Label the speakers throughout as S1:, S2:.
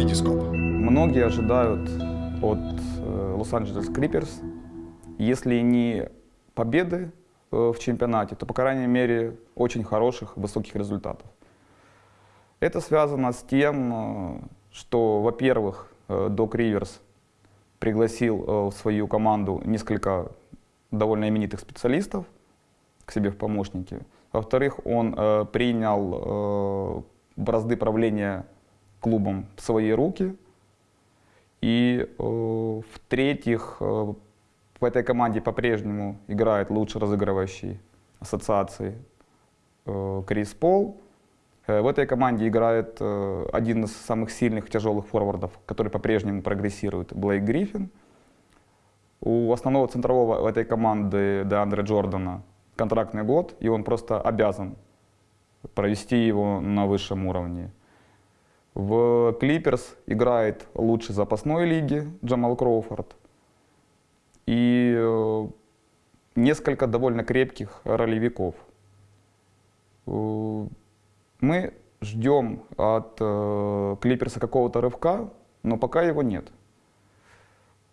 S1: Витископ.
S2: Многие ожидают от э, Лос-Анджелес Клиперс, если не победы э, в чемпионате, то, по крайней мере, очень хороших, высоких результатов. Это связано с тем, э, что, во-первых, Док Риверс пригласил в свою команду несколько довольно именитых специалистов к себе в помощники. Во-вторых, он принял бразды правления клубом в свои руки. И э, в-третьих, э, в этой команде по-прежнему играет лучший разыгрывающий ассоциации э, Крис Пол. Э, в этой команде играет э, один из самых сильных тяжелых форвардов, который по-прежнему прогрессирует, Блейк Гриффин. У основного центрового этой команды Деандре Джордана контрактный год, и он просто обязан провести его на высшем уровне. В Клиперс играет лучший запасной лиги Джамал Кроуфорд. И э, несколько довольно крепких ролевиков. Э, мы ждем от э, Клиперса какого-то рывка, но пока его нет.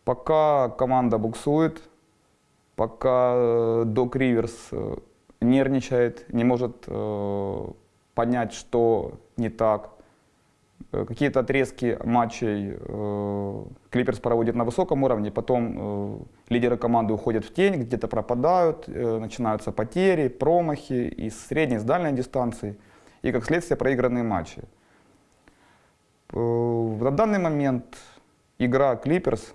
S2: Пока команда буксует, пока э, Док Риверс э, нервничает, не может э, понять, что не так. Э, Какие-то отрезки матчей э, Клиперс проводит на высоком уровне, потом э, лидеры команды уходят в тень, где-то пропадают, начинаются потери, промахи и с средней, и с дальней дистанции, и как следствие проигранные матчи. Э, На данный момент игра Клиперс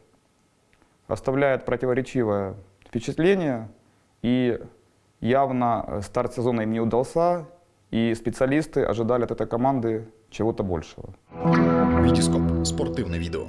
S2: оставляет противоречивое впечатление, и явно старт сезона им не удался, и специалисты ожидали от этой команды чего-то большего.
S1: Витископ. Спортивне відео.